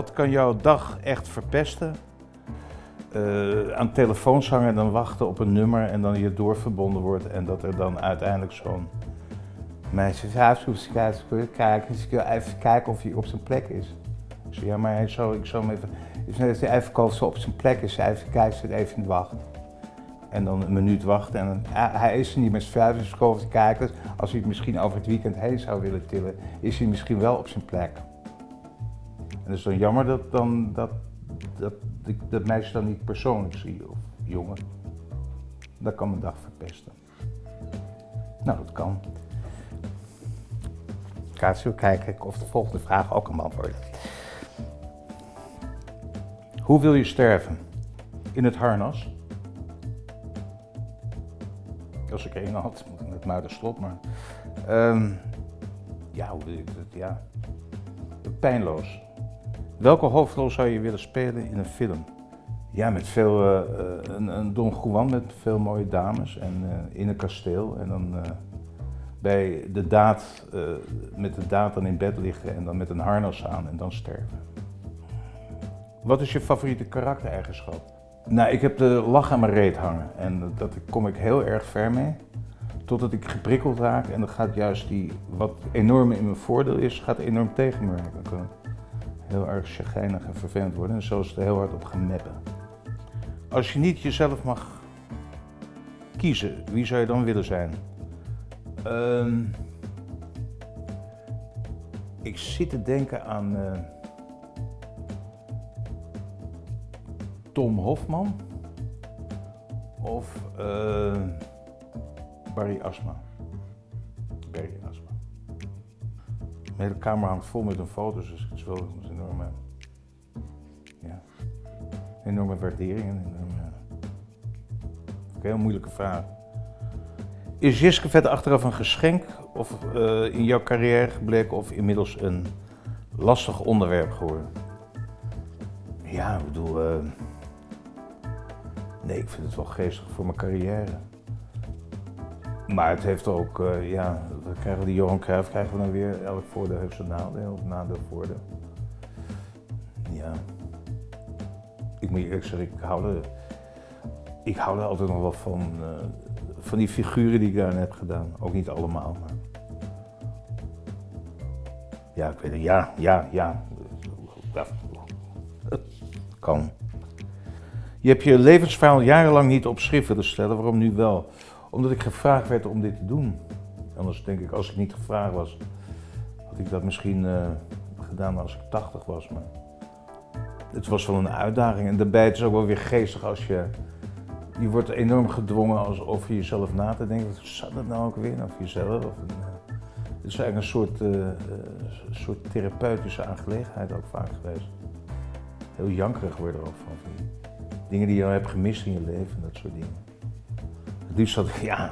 Wat kan jouw dag echt verpesten? Uh, aan telefoons hangen en dan wachten op een nummer en dan je doorverbonden wordt en dat er dan uiteindelijk zo'n meisje zegt, kijken, ik wil even kijken of hij op zijn plek is. Ik zeg, ja, maar hij zou, ik zou hem even, net als hij even op zijn plek is, even kijken, zit even in wachten. En dan een minuut wachten en hij is er niet met zijn vijf, dus kijken. Als hij het misschien over het weekend heen zou willen tillen, is hij misschien wel op zijn plek. Het is dan jammer dat, dan, dat, dat, dat, dat meisje dan niet persoonlijk zie, of jongen. Dat kan mijn dag verpesten. Nou, dat kan. Kaatje, kijken of de volgende vraag ook een man wordt. Hoe wil je sterven? In het harnas? Als ik één had, met Muiderslot, maar... Um, ja, hoe wil ik het? Ja. Pijnloos. Welke hoofdrol zou je willen spelen in een film? Ja, met veel, uh, een, een, Don Juan met veel mooie dames en uh, in een kasteel. En dan uh, bij de daad, met de daad dan in bed liggen en dan met een harnas aan en dan sterven. Wat is je favoriete karaktereigenschap? Nou, ik heb de lach aan mijn reet hangen en daar kom ik heel erg ver mee. Totdat ik geprikkeld raak en dan gaat juist die, wat enorm in mijn voordeel is, gaat enorm tegen me werken. Heel erg chagrijnig en vervelend worden en zo is het er heel hard op gaan meppen. Als je niet jezelf mag kiezen, wie zou je dan willen zijn? Uh, ik zit te denken aan... Uh, Tom Hofman of uh, Barry Asma. Barry Asma. Mijn hele kamer hangt vol met een foto's, dus het is wel enorme waardering. Een heel moeilijke vraag. Is Jiske vet achteraf een geschenk of uh, in jouw carrière gebleken of inmiddels een lastig onderwerp geworden? Ja, ik bedoel, uh, Nee, ik vind het wel geestig voor mijn carrière. Maar het heeft ook, uh, ja, we krijgen die Johan Cruijff krijgen we dan weer. Elk voordeel heeft zijn nadeel, of nadeel voordeel. Ja. Ik moet eerlijk zeggen, ik hou er, ik hou altijd nog wel van, uh, van die figuren die ik daar heb gedaan. Ook niet allemaal, maar... Ja, ik weet het, ja, ja, ja. Kan. Je hebt je levensverhaal jarenlang niet op schrift willen stellen, waarom nu wel? Omdat ik gevraagd werd om dit te doen. Anders denk ik, als ik niet gevraagd was, had ik dat misschien uh, gedaan als ik 80 was. Maar het was wel een uitdaging. En daarbij het is ook wel weer geestig als je. Je wordt enorm gedwongen als over jezelf na te denken. Wat zat het nou ook weer? Of jezelf? Of uh, het is eigenlijk een soort, uh, soort therapeutische aangelegenheid ook vaak geweest. Heel jankerig worden er ook van. Dingen die je hebt gemist in je leven, dat soort dingen. Het liefst had ik, ja,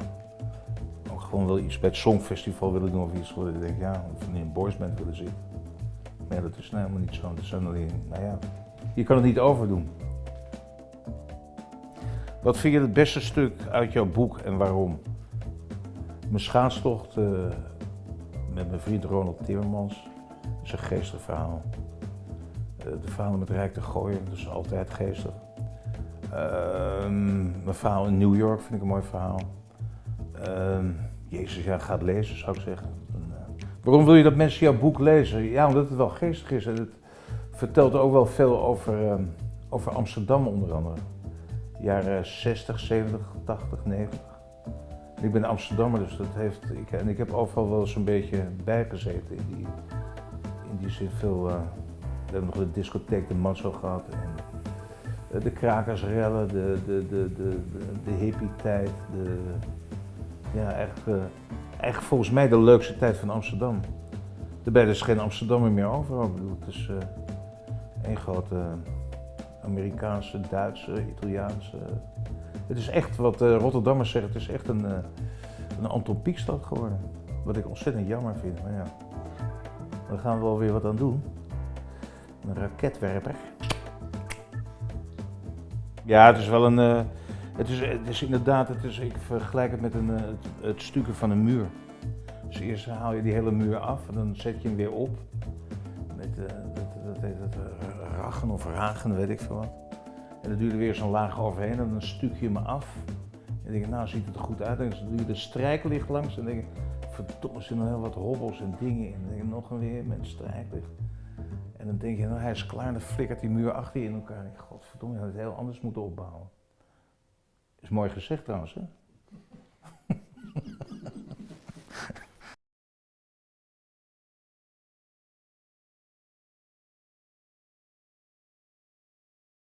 ook gewoon wel iets bij het Songfestival willen doen of iets. Waar ik denk, ja, of in een boysband willen zitten. Maar dat is nou helemaal niet zo. Dat zijn alleen, nou ja, je kan het niet overdoen. Wat vind je het beste stuk uit jouw boek en waarom? Mijn schaatstocht uh, met mijn vriend Ronald Timmermans. Is een geestig verhaal. Uh, de verhalen met Rijk de Gooien, dat is altijd geestig. Ehm, mijn verhaal in New York vind ik een mooi verhaal. Uh, Jezus, ja, gaat lezen zou ik zeggen. Eh, waarom wil je dat mensen jouw boek lezen? Ja, omdat het wel geestig is en het vertelt ook wel veel over, uh, over Amsterdam onder andere. Jaren 60, 70, 80, 90. ik ben Amsterdammer, dus dat heeft. Ik, en ik heb overal wel eens een beetje bijgezeten in die, in die zin veel. Uh, we hebben nog de discotheek de Mazzo gehad. En, eh, de krakersrellen, de, de, de, de, de hippie-tijd. De, ja, echt, uh, echt volgens mij de leukste tijd van Amsterdam. Daarbij is geen Amsterdammer meer over. Ik bedoel, het is één grote Amerikaanse, Duitse, Italiaanse. Het is echt wat uh, Rotterdammers zeggen, het is echt een, een Anton Pieckstad geworden. Wat ik ontzettend jammer vind. Maar ja, daar gaan we wel weer wat aan doen. Een raketwerper. Ja, het is wel een. Het, is, het is inderdaad, het is, ik vergelijk het met een, het, stukken van een muur. Dus eerst haal je die hele muur af en dan zet je hem weer op. met, dat, dat heet uh, rachen of ragen, weet ik veel wat. En dan duurde weer zo'n laag overheen en dan stuk je me af. En denk ik, nou ziet het er goed uit. En dan doe je de strijklicht langs en dan denk ik, verdomme, er zitten nog heel wat hobbels en dingen in. En dan denk ik, nog een weer met strijklicht. En dan denk je, nou hij is klaar en dan flikkert die muur achter je in elkaar. En ik, godverdomme, je had het heel anders moeten opbouwen. Is mooi gezegd trouwens, hè?